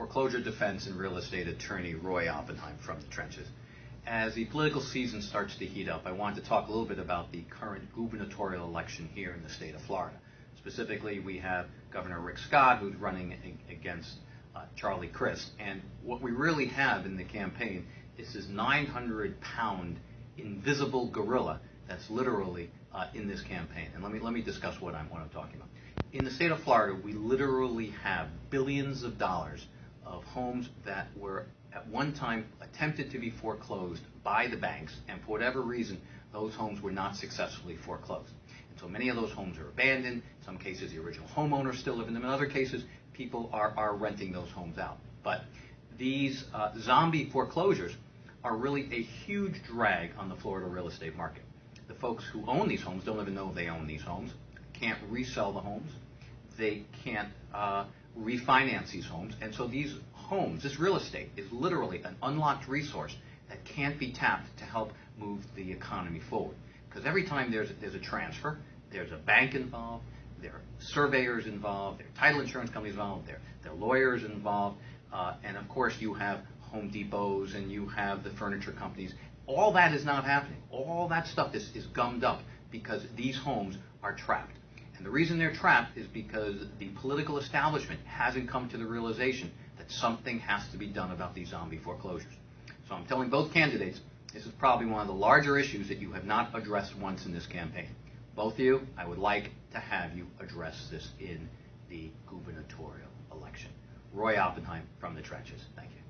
foreclosure defense and real estate attorney Roy Oppenheim from the trenches. As the political season starts to heat up, I wanted to talk a little bit about the current gubernatorial election here in the state of Florida. Specifically, we have Governor Rick Scott, who's running against uh, Charlie Crist. And what we really have in the campaign is this 900 pound invisible gorilla that's literally uh, in this campaign. And let me, let me discuss what I'm, what I'm talking about. In the state of Florida, we literally have billions of dollars of homes that were at one time attempted to be foreclosed by the banks, and for whatever reason, those homes were not successfully foreclosed. And so many of those homes are abandoned. In some cases, the original homeowners still live in them. In other cases, people are, are renting those homes out. But these uh, zombie foreclosures are really a huge drag on the Florida real estate market. The folks who own these homes don't even know they own these homes, can't resell the homes, they can't uh, refinance these homes, and so these homes, this real estate, is literally an unlocked resource that can't be tapped to help move the economy forward. Because every time there's a, there's a transfer, there's a bank involved, there are surveyors involved, there are title insurance companies involved, there, there are lawyers involved, uh, and of course you have Home Depots and you have the furniture companies. All that is not happening. All that stuff is, is gummed up because these homes are trapped. And the reason they're trapped is because the political establishment hasn't come to the realization that something has to be done about these zombie foreclosures. So I'm telling both candidates this is probably one of the larger issues that you have not addressed once in this campaign. Both of you, I would like to have you address this in the gubernatorial election. Roy Oppenheim from the trenches. Thank you.